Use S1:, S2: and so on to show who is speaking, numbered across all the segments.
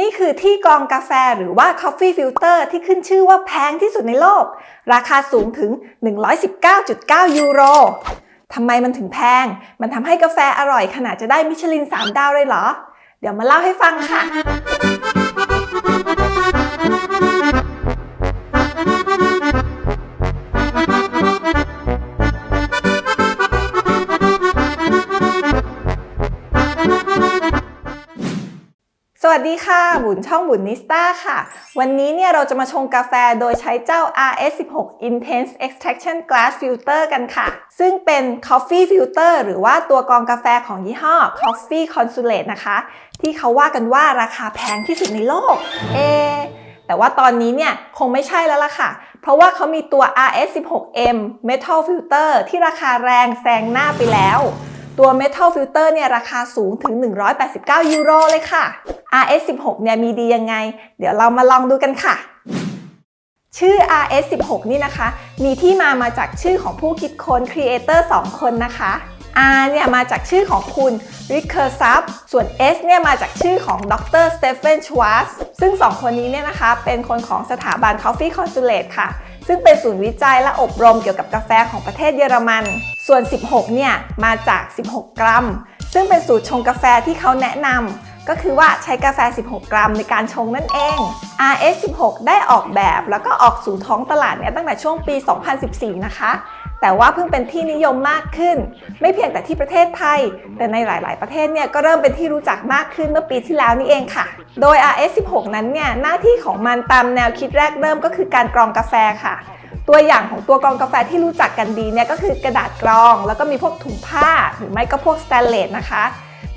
S1: นี่คือที่กรองกาแฟหรือว่า Coffee Filter ที่ขึ้นชื่อว่าแพงที่สุดในโลก ราคาสูงถึง 119.9 ยูโรทำไมมันถึงแพง มันทำให้กาแฟอร่อยขนาดจะได้มิชลิน 3 ดาวเลยเหรอ เดี๋ยวมาเล่าให้ฟังค่ะ วัสดีค่ะ บุญช่องบุญนิสต้าค่ะ วันนี้เนี่ยเราจะมาชงกาแฟโดยใช้เจ้า RS16 Intense Extraction Glass Filter กันค่ะ ซึ่งเป็น Coffee Filter หรือว่าตัวกรองกาแฟของยี่ห้อ Coffee Consulate นะคะ ที่เขาว่ากันว่าราคาแพงที่สุดในโลก เอ แต่ว่าตอนนี้เนี่ยคงไม่ใช่แล้วล่ะค่ะ เพราะว่าเขามีตัว RS16M Metal Filter ที่ราคาแรงแซงหน้าไปแล้ว ตัว Metal Filter เนี่ยราคาสูงถึง 189 ยูโรเลยค่ะ RS16 เนี่ยมีดียังไง เดี๋ยวเรามาลองดูกันค่ะ ชื่อ RS16 นี่นะคะ มีที่มามาจากชื่อของผู้คิดค้น Creator 2คนนะคะ R เนี่ยมาจากชื่อของคุณ Rick k e r s a p ส่วน S เนี่ยมาจากชื่อของดร Stephen Schwartz ซึ่ง 2 คนนี้เนี่ยนะคะ เป็นคนของสถาบัน Coffee Consulate ค่ะ ซึ่งเป็นศูนย์วิจัยและอบรมเกี่ยวกับกาแฟของประเทศเยอรมัน ส่วน 16 เนี่ย มาจาก 16 กรัม ซึ่งเป็นสูตรชงกาแฟที่เขาแนะนำก็คือว่าใช้กาแฟ 16 กรัมในการชงนั่นเอง RS16 ได้ออกแบบแล้วก็ออกสู่ท้องตลาดเนี่ยตั้งแต่ช่วงปี 2014 นะคะ แต่ว่าเพิ่งเป็นที่นิยมมากขึ้น ไม่เพียงแต่ที่ประเทศไทย แต่ในหลาย ๆ ประเทศเนี่ยก็เริ่มเป็นที่รู้จักมากขึ้นเมื่อปีที่แล้วนี่เองค่ะ โดย RS16 นั้นเนี่ยหน้าที่ของมันตามแนวคิดแรกเริ่มก็คือการกรองกาแฟค่ะ ตัวอย่างของตัวกรองกาแฟที่รู้จักกันดีเนี่ยก็คือกระดาษกรอง แล้วก็มีพวกถุงผ้าหรือไม่ก็พวกสแตนเลสนะคะ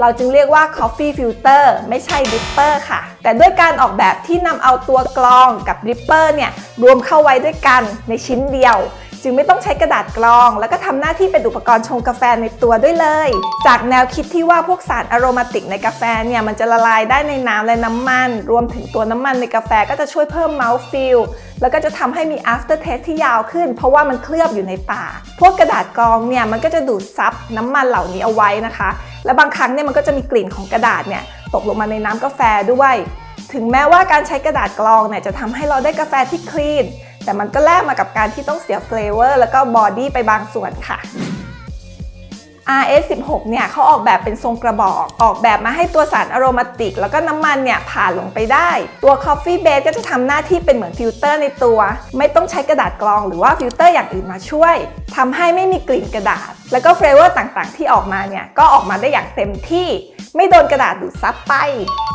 S1: เราจึงเรียกว่า coffee filter ไม่ใช่ dripper ค่ะ แต่ด้วยการออกแบบที่นำเอาตัวกรองกับ dripper เนี่ย รวมเข้าไว้ด้วยกันในชิ้นเดียว จึงไม่ต้องใช้กระดาษกรอง แล้วก็ทำหน้าที่เป็นอุปกรณ์ชงกาแฟในตัวด้วยเลย จากแนวคิดที่ว่าพวกสารอโรมาติกในกาแฟเนี่ยมันจะละลายได้ในน้ำและน้ำมัน รวมถึงตัวน้ำมันในกาแฟก็จะช่วยเพิ่ม mouth feel แล้วก็จะทำให้มี after taste ที่ยาวขึ้น เพราะว่ามันเคลือบอยู่ในปากพวกกระดาษกรองเนี่ยมันก็จะดูดซับน้ำมันเหล่านี้เอาไว้นะคะ และบางครั้งเนี่ยมันก็จะมีกลิ่นของกระดาษเนี่ยตกลงมาในน้ำกาแฟด้วย ถึงแม้ว่าการใช้กระดาษกรองเนี่ยจะทำให้เราได้กาแฟที่ clean แต่มันก็แลกมากับการที่ต้องเสีย flavor แล้วก็ body ไปบางส่วนค่ะ RS16 เนี่ยเขาออกแบบเป็นทรงกระบอก ออกแบบมาให้ตัวสาร aromatic แล้วก็น้ำมันเนี่ยผ่านลงไปได้ ตัว coffee bed ก็จะทำหน้าที่เป็นเหมือนฟิลเตอร์ในตัว ไม่ต้องใช้กระดาษกรองหรือว่าฟิลเตอร์อย่างอื่นมาช่วย ทำให้ไม่มีกลิ่นกระดาษ แล้วก็ flavor ต่างๆ ที่ออกมาเนี่ยก็ออกมาได้อย่างเต็มที่ ไม่โดนกระดาษดูดซับไป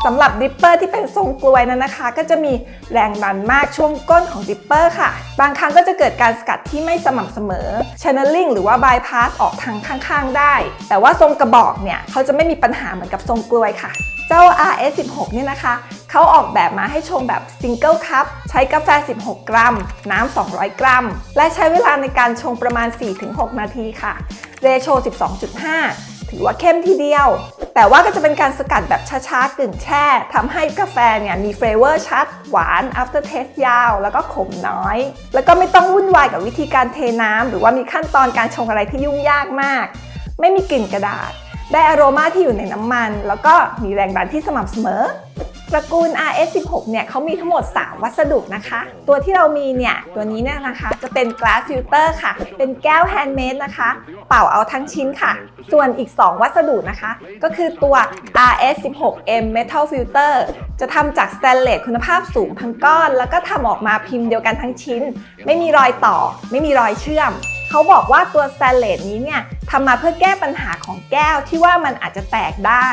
S1: สำหรับ dripper ที่เป็นทรงกรวยนั้นนะคะ ก็จะมีแรงดันมากช่วงก้นของ dripper ค่ะ บางครั้งก็จะเกิดการสกัดที่ไม่สม่ำเสมอ channeling หรือว่า bypass ออกทางข้างๆ ได้ แต่ว่าทรงกระบอกเนี่ยเขาจะไม่มีปัญหาเหมือนกับทรงกรวยค่ะ เจ้า RS16 เนี่ยนะคะ เขาออกแบบมาให้ชงแบบ Single Cup ใช้กาแฟ 16 กรัม น้ำ 200 กรัม และใช้เวลาในการชงประมาณ 4-6 นาทีค่ะ เรโช 12.5 ถือว่าเข้มทีเดียว แต่ว่าก็จะเป็นการสกัดแบบช้าๆกึ่งแช่ทำให้กาแฟเนี่ยมีเฟลเวอร์ชัด หวาน after taste ยาว แล้วก็ขมน้อย แล้วก็ไม่ต้องวุ่นวายกับวิธีการเทน้ำหรือว่ามีขั้นตอนการชงอะไรที่ยุ่งยากมาก ไม่มีกลิ่นกระดาษ ได้อโรมาที่อยู่ในน้ำมัน แล้วก็มีแรงดันที่สม่ำเสมอ ตระกูล RS16 เนี่ยเขามีทั้งหมด 3 วัสดุนะคะ ตัวที่เรามีเนี่ย ตัวนี้เนี่ยนะคะ จะเป็น glass filter ค่ะ เป็นแก้ว handmade นะคะ เป่าเอาทั้งชิ้นค่ะ ส่วนอีก 2 วัสดุนะคะ ก็คือตัว RS16M metal filter จะทำจากสแตนเลสคุณภาพสูงทั้งก้อน แล้วก็ทำออกมาพิมพ์เดียวกันทั้งชิ้น ไม่มีรอยต่อ ไม่มีรอยเชื่อม เขาบอกว่าตัวสแตนเลสนี้เนี่ยทำมาเพื่อแก้ปัญหาของแก้วที่ว่ามันอาจจะแตกได้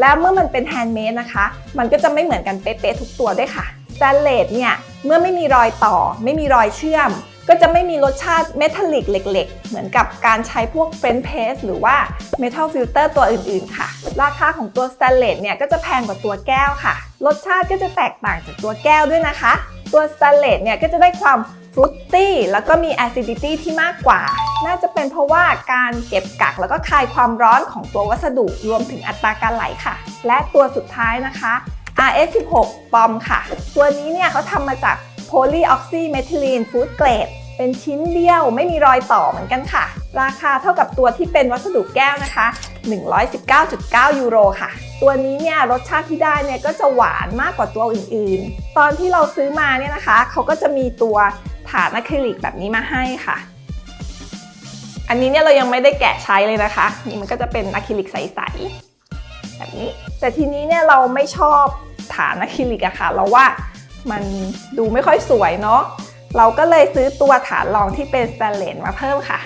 S1: แล้วเมื่อมันเป็น handmade นะคะ มันก็จะไม่เหมือนกันเป๊ะๆทุกตัวด้วยค่ะสแตนเลสเนี่ยเมื่อไม่มีรอยต่อ ไม่มีรอยเชื่อม ก็จะไม่มีรสชาติ metallic เหล็ก ๆ เหมือนกับการใช้พวก French press หรือว่า metal filter ตัวอื่นๆค่ะ ราคาของตัวสแตนเลสเนี่ยก็จะแพงกว่าตัวแก้วค่ะ รสชาติก็จะแตกต่างจากตัวแก้วด้วยนะคะ ตัวสแตนเลสเนี่ยก็จะได้ความ ฟรุตตี้แล้วก็มี acidity ที่มากกว่า น่าจะเป็นเพราะว่าการเก็บกักแล้วก็คายความร้อนของตัววัสดุรวมถึงอัตราการไหลค่ะ และตัวสุดท้ายนะคะ RS16 ปอมค่ะ ตัวนี้เนี่ยเขาทำมาจาก polyoxymethylene food grade เป็นชิ้นเดียวไม่มีรอยต่อเหมือนกันค่ะ ราคาเท่ากับตัวที่เป็นวัสดุแก้วนะคะ 119.9 ยูโรค่ะ ตัวนี้เนี่ยรสชาติที่ได้เนี่ยก็จะหวานมากกว่าตัวอื่นๆ ตอนที่เราซื้อมาเนี่ยนะคะ เขาก็จะมีตัว ฐานอะคริลิกแบบนี้มาให้ค่ะ อันนี้เนี่ยเรายังไม่ได้แกะใช้เลยนะคะ นี่มันก็จะเป็นอะคริลิกใสๆแบบนี้ แต่ทีนี้เนี่ยเราไม่ชอบฐานอะคริลิกอะค่ะ เราว่ามันดูไม่ค่อยสวยเนาะ เราก็เลยซื้อตัวฐานรองที่เป็นสแตนเลสมาเพิ่มค่ะ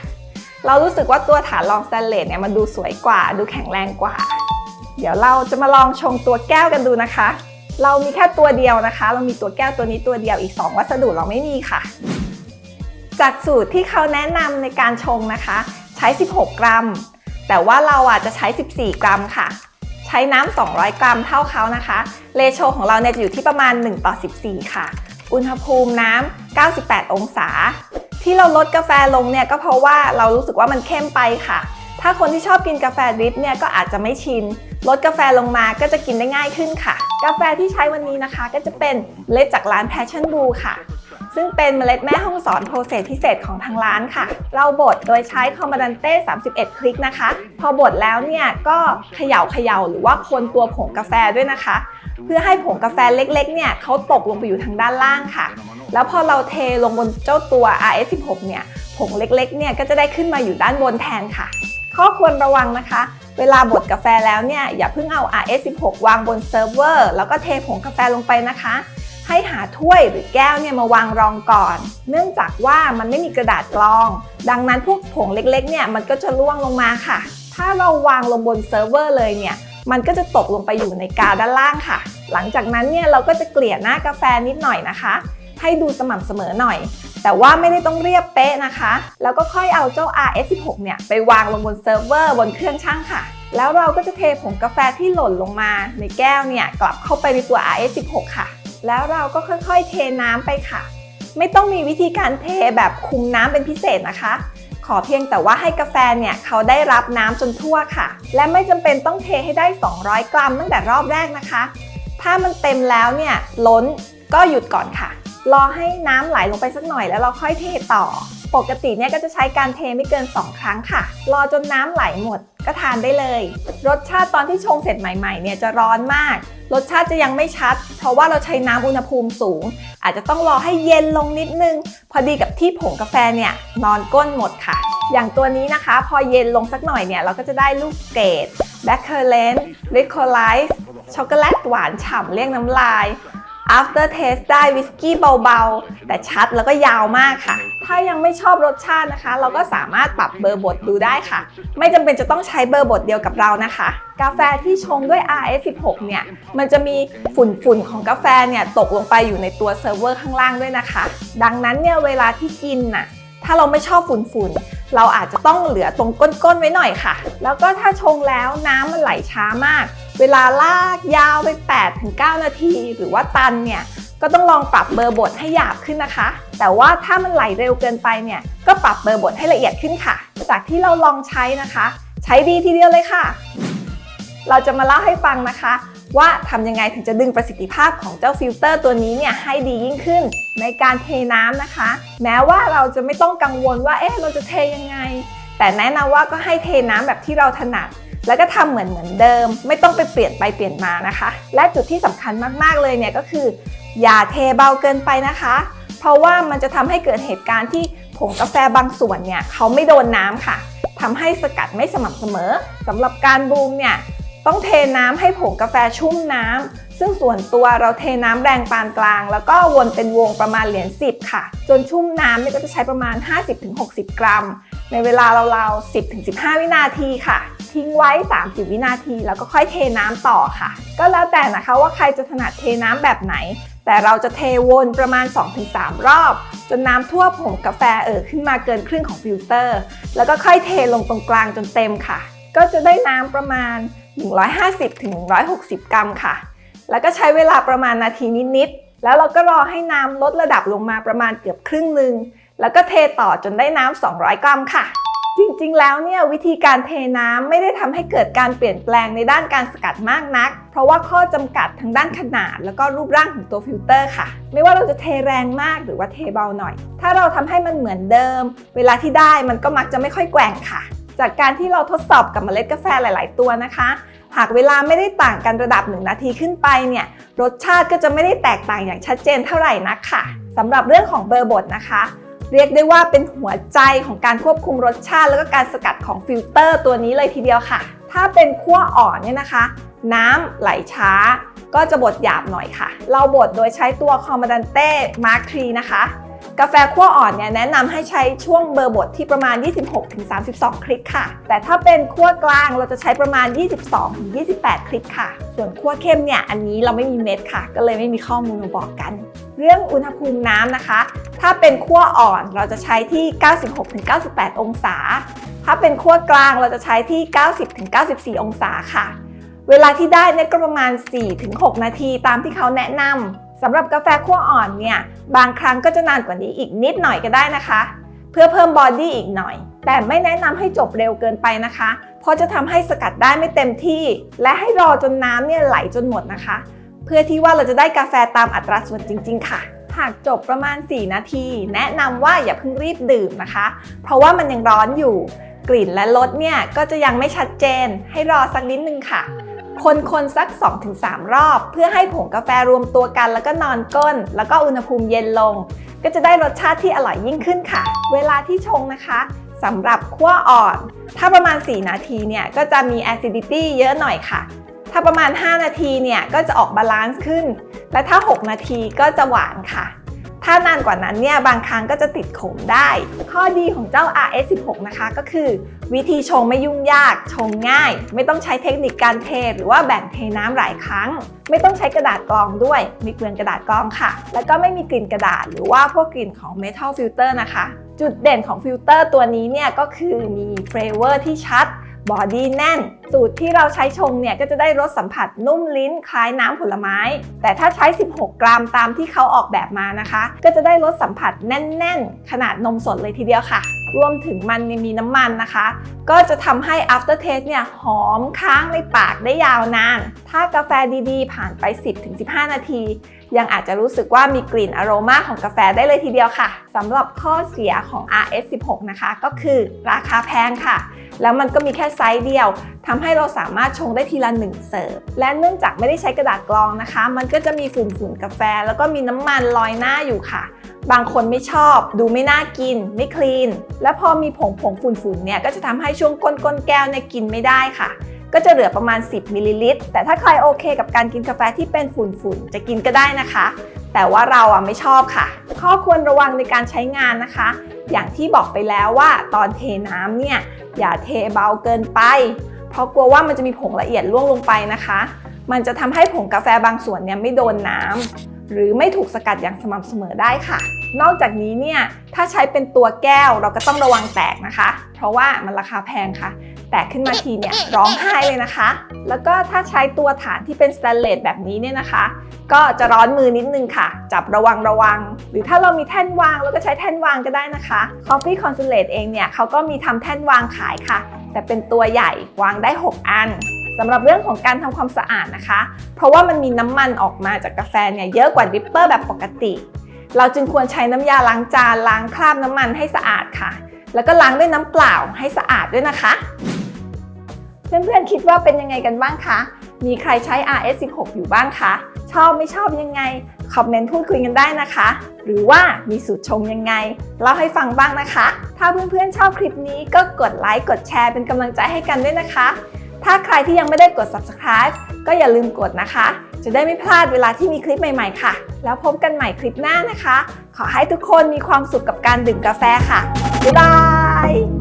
S1: เรารู้สึกว่าตัวฐานรองสแตนเลสเนี่ยมันดูสวยกว่า ดูแข็งแรงกว่า เดี๋ยวเราจะมาลองชงตัวแก้วกันดูนะคะเรามีแค่ตัวเดียวนะคะ เรามีตัวแก้วตัวนี้ตัวเดียวอีก 2 วัสดุเราไม่มีค่ะ จากสูตรที่เขาแนะนำในการชงนะคะ ใช้ 16 กรัม แต่ว่าเราอะจะใช้ 14 กรัมค่ะ ใช้น้ำ 200 กรัมเท่าเขานะคะเรโชของเราเนี่ยจะอยู่ที่ประมาณ 1 ต่อ 14 ค่ะ อุณหภูมิน้ำ 98 องศา ที่เราลดกาแฟลงเนี่ยก็เพราะว่าเรารู้สึกว่ามันเข้มไปค่ะ ถ้าคนที่ชอบกินกาแฟดริปเนี่ยก็อาจจะไม่ชินลดกาแฟลงมาก็จะกินได้ง่ายขึ้นค่ะ กาแฟที่ใช้วันนี้นะคะ ก็จะเป็นเมล็ดจากร้าน Passion Brew ค่ะ ซึ่งเป็นเมล็ดแม่ฮ่องสอน process พิเศษของทางร้านค่ะ เราบดโดยใช้ Comandante 31 คลิกนะคะ พอบดแล้วเนี่ยก็เขย่าเขย่าหรือว่าคนตัวผงกาแฟด้วยนะคะ เพื่อให้ผงกาแฟเล็กๆเนี่ยเขาตกลงไปอยู่ทางด้านล่างค่ะ แล้วพอเราเทลงบนเจ้าตัว RS16 เนี่ยผงเล็กๆเนี่ยก็จะได้ขึ้นมาอยู่ด้านบนแทนค่ะ ข้อควรระวังนะคะเวลาบดกาแฟแล้วเนี่ยอย่าเพิ่งเอา RS16 วางบนเซิร์ฟเวอร์ แล้วก็เทผงกาแฟลงไปนะคะ ให้หาถ้วยหรือแก้วเนี่ยมาวางรองก่อน เนื่องจากว่ามันไม่มีกระดาษกรอง ดังนั้นพวกผงเล็กๆเนี่ยมันก็จะร่วงลงมาค่ะ ถ้าเราวางลงบนเซิร์ฟเวอร์เลยเนี่ยมันก็จะตกลงไปอยู่ในกาด้านล่างค่ะ หลังจากนั้นเนี่ยเราก็จะเกลี่ยหน้ากาแฟนิดหน่อยนะคะ ให้ดูสม่ำเสมอหน่อย แต่ว่าไม่ได้ต้องเรียบเป๊ะนะคะ แล้วก็ค่อยเอาเจ้า RS16 เนี่ยไปวางลงบนเซิร์ฟเวอร์บนเครื่องชั่งค่ะ แล้วเราก็จะเทผงกาแฟที่หล่นลงมาในแก้วเนี่ยกลับเข้าไปในตัว RS16 ค่ะ แล้วเราก็ค่อยๆเทน้ำไปค่ะ ไม่ต้องมีวิธีการเทแบบคุมน้ำเป็นพิเศษนะคะ ขอเพียงแต่ว่าให้กาแฟเนี่ยเขาได้รับน้ำจนทั่วค่ะ และไม่จำเป็นต้องเทให้ได้ 200 กรัมตั้งแต่รอบแรกนะคะ ถ้ามันเต็มแล้วเนี่ยล้นก็หยุดก่อนค่ะ รอให้น้ำไหลลงไปสักหน่อยแล้วเราค่อยเทต่อ ปกติเนี่ยก็จะใช้การเทไม่เกิน 2 ครั้งค่ะ รอจนน้ำไหลหมด ก็ทานได้เลย รสชาติตอนที่ชงเสร็จใหม่ๆเนี่ยจะร้อนมาก รสชาติจะยังไม่ชัด เพราะว่าเราใช้น้ำอุณหภูมิสูง อาจจะต้องรอให้เย็นลงนิดนึง พอดีกับที่ผงกาแฟเนี่ยนอนก้นหมดค่ะ อย่างตัวนี้นะคะ พอเย็นลงสักหน่อยเนี่ยเราก็จะได้ลูกเกด blackcurrant licorice ช็อกโกแลตหวานฉ่ำเรียกน้ำลาย after taste ได้วิสกี้เบาๆ แต่ชัดแล้วก็ยาวมากค่ะ ถ้ายังไม่ชอบรสชาตินะคะ เราก็สามารถปรับเบอร์บดดูได้ค่ะ ไม่จำเป็นจะต้องใช้เบอร์บดเดียวกับเรานะคะ กาแฟที่ชงด้วย RS16 เนี่ย มันจะมีฝุ่นๆของกาแฟเนี่ยตกลงไปอยู่ในตัวเซิร์ฟเวอร์ข้างล่างด้วยนะคะ ดังนั้นเนี่ยเวลาที่กินน่ะ ถ้าเราไม่ชอบฝุ่นๆเราอาจจะต้องเหลือตรงก้นๆไว้หน่อยค่ะ แล้วก็ถ้าชงแล้วน้ำมันไหลช้ามาก เวลาลากยาวไป 8-9 นาที หรือว่าตันเนี่ยก็ต้องลองปรับเบอร์บดให้หยาบขึ้นนะคะ แต่ว่าถ้ามันไหลเร็วเกินไปเนี่ยก็ปรับเบอร์บดให้ละเอียดขึ้นค่ะ จากที่เราลองใช้นะคะ ใช้ดีทีเดียวเลยค่ะ เราจะมาเล่าให้ฟังนะคะ ว่าทำยังไงถึงจะดึงประสิทธิภาพของเจ้าฟิลเตอร์ตัวนี้เนี่ยให้ดียิ่งขึ้น ในการเทน้ำนะคะ แม้ว่าเราจะไม่ต้องกังวลว่าเอ๊ะเราจะเทยังไง แต่แนะนำว่าก็ให้เทน้ำแบบที่เราถนัด แล้วก็ทำเหมือนเหมือนเดิม ไม่ต้องไปเปลี่ยนไปเปลี่ยนมานะคะ และจุดที่สำคัญมากๆเลยเนี่ยก็คือ อย่าเทเบาเกินไปนะคะ เพราะว่ามันจะทำให้เกิดเหตุการณ์ที่ผงกาแฟบางส่วนเนี่ยเขาไม่โดนน้ำค่ะทำให้สกัดไม่สม่ำเสมอสำหรับการบูมเนี่ยต้องเทน้ำให้ผงกาแฟชุ่มน้ำซึ่งส่วนตัวเราเทน้ำแรงปานกลาง แล้วก็วนเป็นวงประมาณเหรียญ10 ค่ะ จนชุ่มน้ำเนี่ยก็จะใช้ประมาณ 50-60 กรัม ในเวลาเราๆ10-15 วินาทีค่ะ ทิ้งไว้ 30 วินาที แล้วก็ค่อยเทน้ำต่อค่ะ ก็แล้วแต่นะคะว่าใครจะถนัดเทน้ำแบบไหน แต่เราจะเทวนประมาณ 2-3 รอบ จนน้ำทั่วผงกาแฟเอ่อขึ้นมาเกินครึ่งของฟิลเตอร์ แล้วก็ค่อยเทลงตรงกลางจนเต็มค่ะ ก็จะได้น้ำประมาณ 150-160 กรัมค่ะ แล้วก็ใช้เวลาประมาณนาทีนิดๆ แล้วเราก็รอให้น้ำลดระดับลงมาประมาณเกือบครึ่งหนึ่งแล้วก็เทต่อจนได้น้ำ200 กรัมค่ะ จริงๆ แล้วเนี่ยวิธีการเทน้ำไม่ได้ทำให้เกิดการเปลี่ยนแปลงในด้านการสกัดมากนัก เพราะว่าข้อจำกัดทางด้านขนาด แล้วก็รูปร่างของตัวฟิลเตอร์ค่ะ ไม่ว่าเราจะเทแรงมากหรือว่าเทเบาหน่อย ถ้าเราทำให้มันเหมือนเดิม เวลาที่ได้มันก็มักจะไม่ค่อยแกว่งค่ะ จากการที่เราทดสอบกับเมล็ดกาแฟหลาย ๆ ตัวนะคะ หากเวลาไม่ได้ต่างกันระดับ 1 นาทีขึ้นไปเนี่ยรสชาติก็จะไม่ได้แตกต่างอย่างชัดเจนเท่าไหร่นักค่ะสำหรับเรื่องของเบอร์บดนะคะ เรียกได้ว่าเป็นหัวใจของการควบคุมรสชาติ แล้วก็การสกัดของฟิลเตอร์ตัวนี้เลยทีเดียวค่ะ ถ้าเป็นคั่วอ่อนเนี่ยนะคะ น้ำไหลช้า ก็จะบดหยาบหน่อยค่ะ เราบดโดยใช้ตัวคอมมานดันเต้มาร์คทรีนะคะ กาแฟขั้วอ่อนเนี่ยแนะนำให้ใช้ช่วงเบอร์บดที่ประมาณ 26-32 คลิกค่ะ แต่ถ้าเป็นขั้วกลางเราจะใช้ประมาณ 22-28 คลิกค่ะ ส่วนขั้วเข้มเนี่ยอันนี้เราไม่มีเม็ดค่ะ ก็เลยไม่มีข้อมูลมาบอกกัน เรื่องอุณหภูมิน้ำนะคะ ถ้าเป็นขั้วอ่อนเราจะใช้ที่ 96-98 องศา ถ้าเป็นคั่วกลางเราจะใช้ที่ 90-94 องศาค่ะ เวลาที่ได้เนี่ยก็ประมาณ 4-6 นาทีตามที่เขาแนะนำ สำหรับกาแฟคั่วอ่อนเนี่ยบางครั้งก็จะนานกว่านี้อีกนิดหน่อยก็ได้นะคะ เพื่อเพิ่ม body อีกหน่อย แต่ไม่แนะนำให้จบเร็วเกินไปนะคะ เพราะจะทำให้สกัดได้ไม่เต็มที่ และให้รอจนน้ำเนี่ยไหลจนหมดนะคะ เพื่อที่ว่าเราจะได้กาแฟตามอัตราส่วนจริง ๆ ค่ะหากจบประมาณ 4 นาที แนะนำว่าอย่าเพิ่งรีบดื่มนะคะ เพราะว่ามันยังร้อนอยู่ กลิ่นและรสเนี่ยก็จะยังไม่ชัดเจน ให้รอสักนิดนึงค่ะ คนๆสัก 2-3 รอบ เพื่อให้ผงกาแฟรวมตัวกัน แล้วก็นอนก้น แล้วก็อุณหภูมิเย็นลง ก็จะได้รสชาติที่อร่อยยิ่งขึ้นค่ะ เวลาที่ชงนะคะสำหรับคั่วอ่อน ถ้าประมาณ 4 นาทีเนี่ยก็จะมี acidity เยอะหน่อยค่ะ ถ้าประมาณ 5 นาทีเนี่ยก็จะออก balance ขึ้น และถ้า 6 นาทีก็จะหวานค่ะ ถ้านานกว่านั้นเนี่ยบางครั้งก็จะติดขมได้ ข้อดีของเจ้า RS16 นะคะก็คือ วิธีชงไม่ยุ่งยาก ชงง่าย ไม่ต้องใช้เทคนิคการเทหรือว่าแบ่งเทน้ำหลายครั้ง ไม่ต้องใช้กระดาษกรองด้วยไม่เปลืองกระดาษกรองค่ะ แล้วก็ไม่มีกลิ่นกระดาษ หรือว่าพวกกลิ่นของ Metal Filter นะคะ จุดเด่นของฟิลเตอร์ตัวนี้เนี่ยก็คือมี flavor ที่ชัด body แน่น สูตรที่เราใช้ชงเนี่ยก็จะได้รสสัมผัสนุ่มลิ้นคล้ายน้ำผลไม้ แต่ถ้าใช้ 16 กรัมตามที่เขาออกแบบมานะคะ ก็จะได้รสสัมผัสแน่น ๆ ขนาดนมสดเลยทีเดียวค่ะ รวมถึงมันมีน้ำมันนะคะ ก็จะทำให้ after taste เนี่ยหอมค้างในปากได้ยาวนาน ถ้ากาแฟดีๆ ผ่านไป 10-15 นาที ยังอาจจะรู้สึกว่ามีกลิ่นอโรมาของกาแฟได้เลยทีเดียวค่ะสำหรับข้อเสียของ RS16 นะคะก็คือราคาแพงค่ะ แล้วมันก็มีแค่ไซส์เดียวทำให้เราสามารถชงได้ทีละหนึ่งเสิร์ฟและเนื่องจากไม่ได้ใช้กระดาษกรองนะคะ มันก็จะมีฝุ่นฝุ่นกาแฟ แล้วก็มีน้ำมันลอยหน้าอยู่ค่ะ บางคนไม่ชอบ ดูไม่น่ากิน ไม่ clean และพอมีผงผงฝุ่นฝุ่นเนี่ยก็จะทำให้ช่วงก้นก้นแก้วเนี่ยกินไม่ได้ค่ะ ก็จะเหลือประมาณ 10มิลลิลิตรแต่ถ้าใครโอเคกับการกินกาแฟที่เป็นฝุ่นๆ จะกินก็ได้นะคะ แต่ว่าเราอะไม่ชอบค่ะ ข้อควรระวังในการใช้งานนะคะ อย่างที่บอกไปแล้วว่าตอนเทน้ำเนี่ยอย่าเทเบาเกินไป เพราะกลัวว่ามันจะมีผงละเอียดล่วงลงไปนะคะ มันจะทำให้ผงกาแฟบางส่วนเนี่ยไม่โดนน้ำหรือไม่ถูกสกัดอย่างสม่ำเสมอได้ค่ะ นอกจากนี้เนี่ยถ้าใช้เป็นตัวแก้วเราก็ต้องระวังแตกนะคะ เพราะว่ามันราคาแพงค่ะ แตกขึ้นมาทีเนี่ยร้องไห้เลยนะคะ แล้วก็ถ้าใช้ตัวฐานที่เป็นสแตนเลสแบบนี้เนี่ยนะคะ ก็จะร้อนมือนิดนึงค่ะ จับระวังระวัง หรือถ้าเรามีแท่นวางเราก็ใช้แท่นวางก็ได้นะคะ Coffee Consulate เองเนี่ยเขาก็มีทำแท่นวางขายค่ะ แต่เป็นตัวใหญ่วางได้ 6 อันสำหรับเรื่องของการทำความสะอาดนะคะ เพราะว่ามันมีน้ำมันออกมาจากกาแฟเนี่ยเยอะกว่า dripper แบบปกติ เราจึงควรใช้น้ำยาล้างจานล้างคราบน้ำมันให้สะอาดค่ะ แล้วก็ล้างด้วยน้ำเปล่าให้สะอาดด้วยนะคะ เพื่อนๆคิดว่าเป็นยังไงกันบ้างคะ มีใครใช้ RS16 อยู่บ้างคะ ชอบไม่ชอบยังไง คอมเมนต์พูดคุยกันได้นะคะ หรือว่ามีสูตรชงยังไง เล่าให้ฟังบ้างนะคะ ถ้าเพื่อนๆชอบคลิปนี้ก็กดไลค์กดแชร์เป็นกำลังใจให้กันด้วยนะคะ ถ้าใครที่ยังไม่ได้กด subscribe ก็อย่าลืมกดนะคะ จะได้ไม่พลาดเวลาที่มีคลิปใหม่ๆค่ะ แล้วพบกันใหม่คลิปหน้านะคะ ขอให้ทุกคนมีความสุขกับการดื่มกาแฟค่ะ บ๊ายบาย